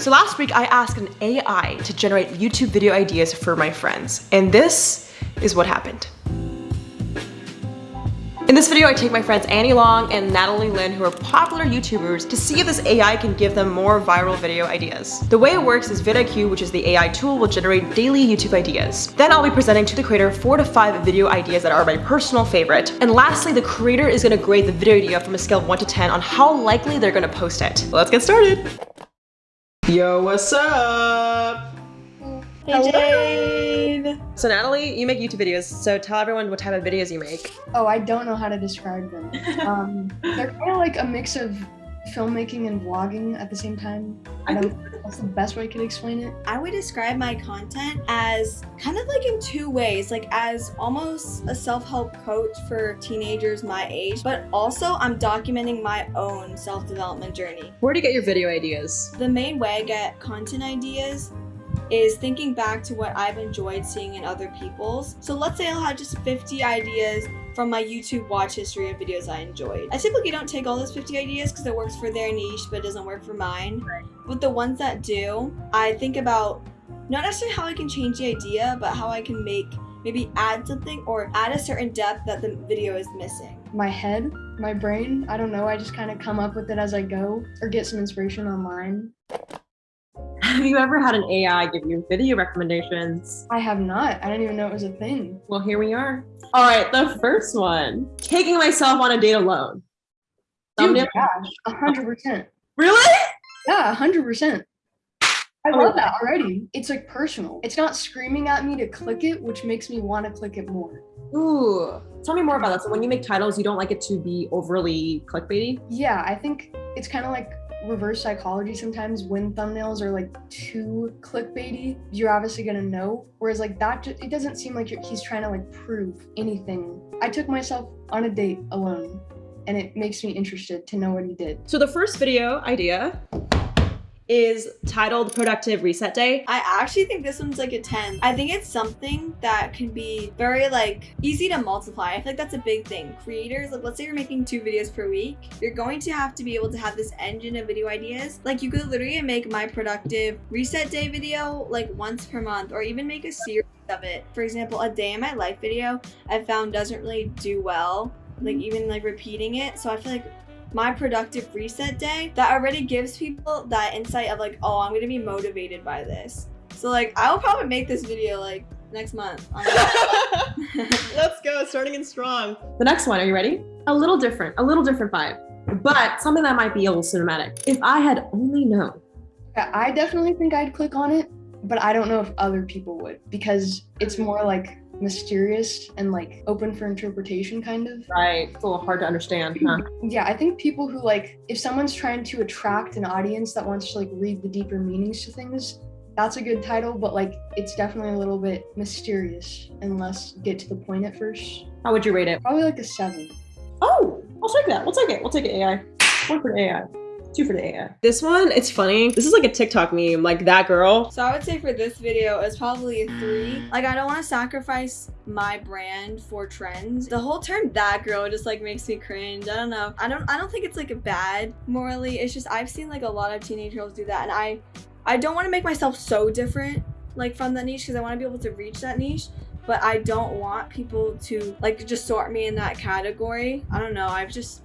So last week I asked an AI to generate YouTube video ideas for my friends, and this is what happened. In this video, I take my friends Annie Long and Natalie Lynn, who are popular YouTubers, to see if this AI can give them more viral video ideas. The way it works is vidIQ, which is the AI tool, will generate daily YouTube ideas. Then I'll be presenting to the creator four to five video ideas that are my personal favorite. And lastly, the creator is gonna grade the video idea from a scale of one to 10 on how likely they're gonna post it. Let's get started. Yo, what's up? Hey Hello. Jade! So Natalie, you make YouTube videos, so tell everyone what type of videos you make. Oh, I don't know how to describe them. um, they're kind of like a mix of filmmaking and vlogging at the same time. I don't that's the best way I could explain it. I would describe my content as kind of like in two ways, like as almost a self-help coach for teenagers my age, but also I'm documenting my own self-development journey. Where do you get your video ideas? The main way I get content ideas is thinking back to what I've enjoyed seeing in other people's. So let's say I'll have just 50 ideas from my YouTube watch history of videos I enjoyed. I typically don't take all those 50 ideas because it works for their niche but it doesn't work for mine. But the ones that do, I think about not necessarily how I can change the idea, but how I can make maybe add something or add a certain depth that the video is missing. My head, my brain, I don't know, I just kind of come up with it as I go or get some inspiration online. Have you ever had an AI give you video recommendations? I have not. I didn't even know it was a thing. Well, here we are. All right, the first one. Taking myself on a date alone. Dude, yeah, 100%. Really? Yeah, 100%. I oh, love that already. It's like personal. It's not screaming at me to click it, which makes me want to click it more. Ooh, tell me more about that. So when you make titles, you don't like it to be overly clickbaity? Yeah, I think it's kind of like reverse psychology sometimes when thumbnails are like too clickbaity you're obviously gonna know. Whereas like that it doesn't seem like he's trying to like prove anything. I took myself on a date alone and it makes me interested to know what he did. So the first video idea is titled Productive Reset Day. I actually think this one's like a 10. I think it's something that can be very like easy to multiply. I feel like that's a big thing. Creators, like let's say you're making two videos per week, you're going to have to be able to have this engine of video ideas. Like you could literally make my productive reset day video like once per month or even make a series of it. For example, a day in my life video I found doesn't really do well like mm-hmm. even like repeating it. So I feel like my productive reset day that already gives people that insight of like, oh, I'm gonna be motivated by this. So like, I will probably make this video like next month. Let's go, starting in strong. The next one, are you ready? A little different, a little different vibe, but something that might be a little cinematic. If I had only known. I definitely think I'd click on it, but I don't know if other people would because it's more like mysterious and like open for interpretation kind of. Right. It's a little hard to understand, huh? Yeah, I think people who like if someone's trying to attract an audience that wants to like read the deeper meanings to things, that's a good title, but like it's definitely a little bit mysterious unless get to the point at first. How would you rate it? Probably like a seven. Oh, I'll take that. We'll take it. We'll take it AI. One for AI. Two for the AI. This one, it's funny. This is like a TikTok meme, like that girl. So I would say for this video, it's probably a three. Like I don't want to sacrifice my brand for trends. The whole term that girl just like makes me cringe. I don't know. I don't I don't think it's like a bad morally. It's just I've seen like a lot of teenage girls do that and I I don't want to make myself so different like from that niche because I want to be able to reach that niche but I don't want people to like just sort me in that category. I don't know. I've just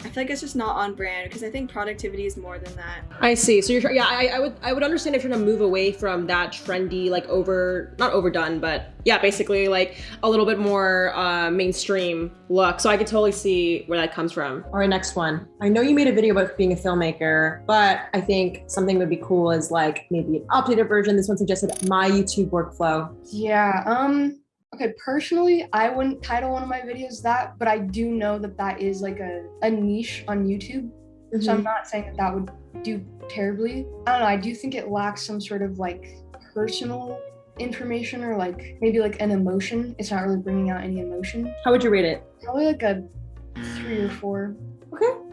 I feel like it's just not on brand because I think productivity is more than that. I see. So you're yeah, I, I would I would understand if you're gonna move away from that trendy, like over not overdone, but yeah, basically like a little bit more uh, mainstream look. So I could totally see where that comes from. All right, next one. I know you made a video about being a filmmaker, but I think something would be cool is like maybe an updated version. This one suggested my YouTube workflow. Yeah. Um. Okay, personally, I wouldn't title one of my videos that, but I do know that that is like a, a niche on YouTube. Mm-hmm. So I'm mm-hmm. not saying that that would do terribly. I don't know. I do think it lacks some sort of like personal information or like maybe like an emotion. It's not really bringing out any emotion. How would you rate it? Probably like a three or four. Okay.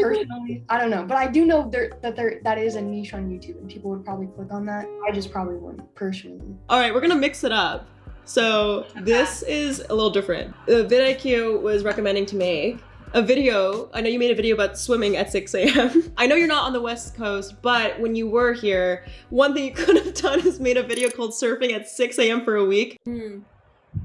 Personally, I don't know, but I do know there that there that is a niche on YouTube, and people would probably click on that. I just probably wouldn't personally. All right, we're gonna mix it up. So this is a little different. The vidIQ was recommending to make a video. I know you made a video about swimming at 6 a.m. I know you're not on the West Coast, but when you were here, one thing you could have done is made a video called surfing at 6 a.m. for a week. Hmm.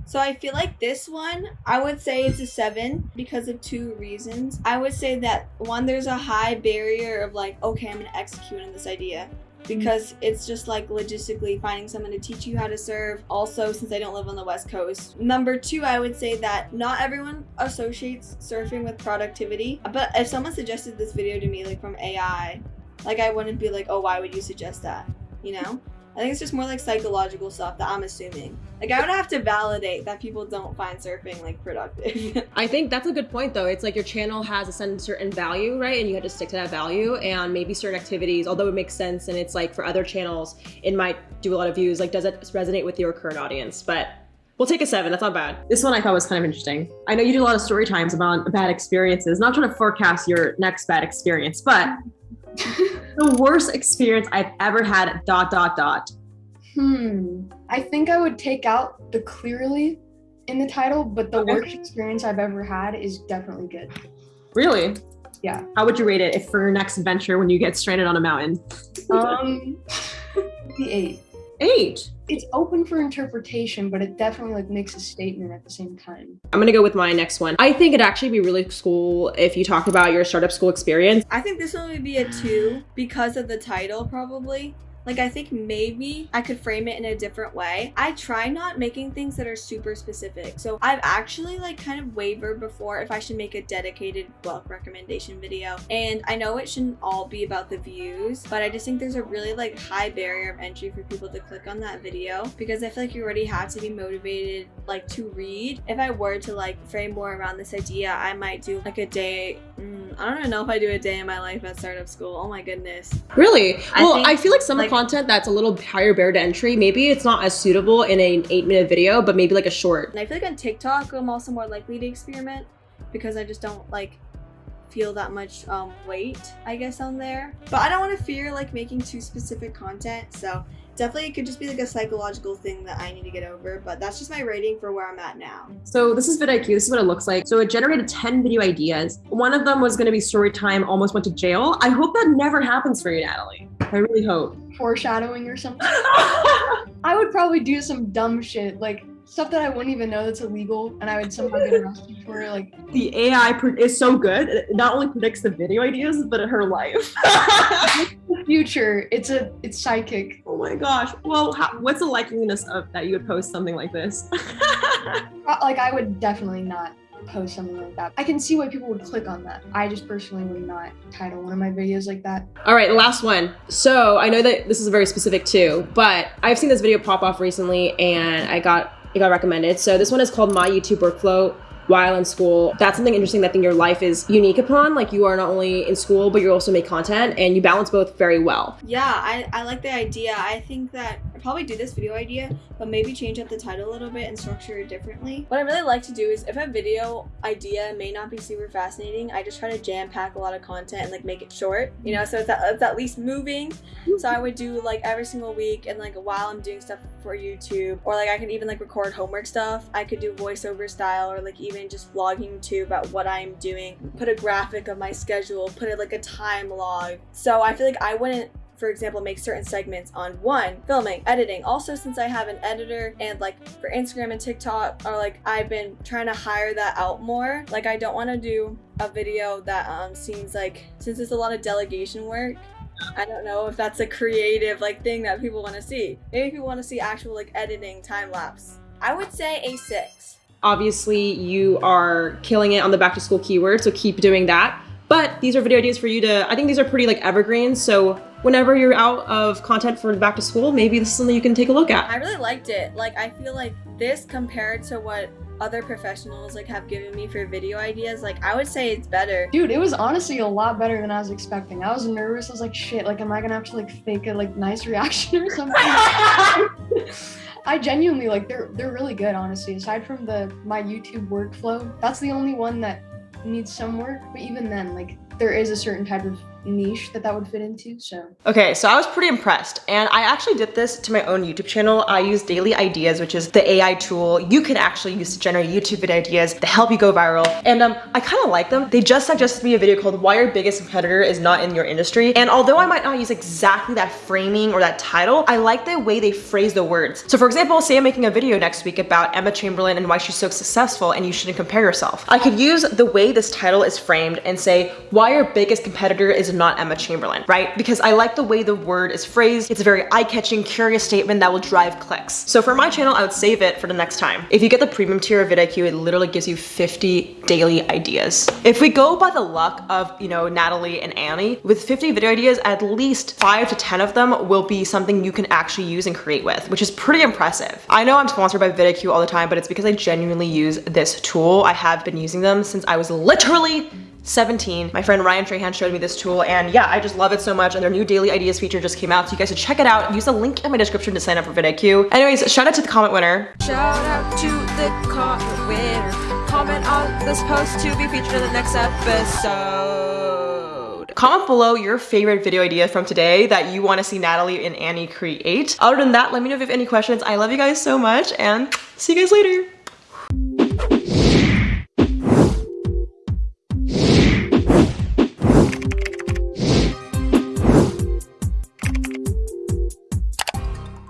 So I feel like this one, I would say it's a seven because of two reasons. I would say that one, there's a high barrier of like, okay, I'm gonna execute on this idea because it's just like logistically finding someone to teach you how to serve. Also, since I don't live on the West Coast. Number two, I would say that not everyone associates surfing with productivity. But if someone suggested this video to me, like from AI, like I wouldn't be like, oh, why would you suggest that? You know? I think it's just more like psychological stuff that I'm assuming. Like I would have to validate that people don't find surfing like productive. I think that's a good point though. It's like your channel has a certain value, right? And you have to stick to that value and maybe certain activities, although it makes sense and it's like for other channels, it might do a lot of views. Like does it resonate with your current audience? But We'll take a seven. That's not bad. This one I thought was kind of interesting. I know you do a lot of story times about bad experiences. Not trying to forecast your next bad experience, but the worst experience I've ever had, dot, dot, dot. Hmm. I think I would take out the clearly in the title, but the okay. worst experience I've ever had is definitely good. Really? Yeah. How would you rate it if for your next adventure when you get stranded on a mountain? Um, the eight. Eight. It's open for interpretation, but it definitely like makes a statement at the same time. I'm gonna go with my next one. I think it'd actually be really cool if you talked about your startup school experience. I think this one would be a two because of the title, probably. Like I think maybe I could frame it in a different way. I try not making things that are super specific. So I've actually like kind of wavered before if I should make a dedicated book recommendation video. And I know it shouldn't all be about the views, but I just think there's a really like high barrier of entry for people to click on that video because I feel like you already have to be motivated like to read. If I were to like frame more around this idea, I might do like a day. Mm, I don't even know if I do a day in my life at startup school. Oh my goodness. Really? Well, I, think, I feel like some like, content that's a little higher barrier to entry, maybe it's not as suitable in an eight minute video, but maybe like a short. And I feel like on TikTok, I'm also more likely to experiment because I just don't like feel that much um, weight, I guess, on there. But I don't want to fear like making too specific content. So definitely it could just be like a psychological thing that I need to get over, but that's just my rating for where I'm at now. So this is vidIQ. This is what it looks like. So it generated 10 video ideas. One of them was going to be story time, almost went to jail. I hope that never happens for you, Natalie. I really hope. Foreshadowing or something. I would probably do some dumb shit like stuff that I wouldn't even know that's illegal, and I would somehow get arrested for it. Like the AI is so good; it not only predicts the video ideas, but her life. future, it's a it's psychic. Oh my gosh! Well, how, what's the likeliness of that you would post something like this? Uh, like I would definitely not post something like that. I can see why people would click on that. I just personally would not title one of my videos like that. All right, last one. So I know that this is a very specific too, but I've seen this video pop off recently and I got it got recommended. So this one is called My YouTube Workflow while in school. That's something interesting that I think your life is unique upon. Like you are not only in school, but you also make content and you balance both very well. Yeah, I, I like the idea. I think that I probably do this video idea, but maybe change up the title a little bit and structure it differently. What I really like to do is if a video idea may not be super fascinating, I just try to jam pack a lot of content and like make it short, you know, so it's at, it's at least moving. So I would do like every single week and like while I'm doing stuff for YouTube or like I could even like record homework stuff. I could do voiceover style or like even just vlogging too about what I'm doing, put a graphic of my schedule, put it like a time log. So I feel like I wouldn't for example, make certain segments on one, filming, editing. Also, since I have an editor and like for Instagram and TikTok, or like I've been trying to hire that out more. Like I don't want to do a video that um seems like since it's a lot of delegation work. I don't know if that's a creative like thing that people want to see. Maybe people want to see actual like editing time lapse. I would say a six. Obviously, you are killing it on the back to school keyword, so keep doing that. But these are video ideas for you to, I think these are pretty like evergreens. So whenever you're out of content for back to school, maybe this is something you can take a look at. I really liked it. Like, I feel like this compared to what other professionals like have given me for video ideas like i would say it's better dude it was honestly a lot better than i was expecting i was nervous i was like shit like am i gonna have to like fake a like nice reaction or something I genuinely like they're they're really good honestly. Aside from the my YouTube workflow, that's the only one that needs some work. But even then, like there is a certain type of niche that that would fit into. So Okay, so I was pretty impressed and I actually did this to my own YouTube channel. I use Daily Ideas, which is the AI tool you can actually use to generate YouTube video ideas to help you go viral. And um, I kind of like them. They just suggested me a video called why your biggest competitor is not in your industry. And although I might not use exactly that framing or that title, I like the way they phrase the words. So for example, say I'm making a video next week about Emma Chamberlain and why she's so successful and you shouldn't compare yourself. I could use the way this title is framed and say why your biggest competitor not Emma Chamberlain, right? Because I like the way the word is phrased. It's a very eye-catching, curious statement that will drive clicks. So for my channel, I would save it for the next time. If you get the premium tier of vidIQ, it literally gives you 50 daily ideas. If we go by the luck of, you know, Natalie and Annie, with 50 video ideas, at least five to 10 of them will be something you can actually use and create with, which is pretty impressive. I know I'm sponsored by vidIQ all the time, but it's because I genuinely use this tool. I have been using them since I was literally 17. My friend Ryan Trahan showed me this tool and yeah, I just love it so much and their new daily ideas feature just came out so you guys should check it out. Use the link in my description to sign up for vidIQ. Anyways, shout out to the comment winner. Shout out to the comment winner. Comment on this post to be featured in the next episode. Comment below your favorite video idea from today that you want to see Natalie and Annie create. Other than that, let me know if you have any questions. I love you guys so much and see you guys later.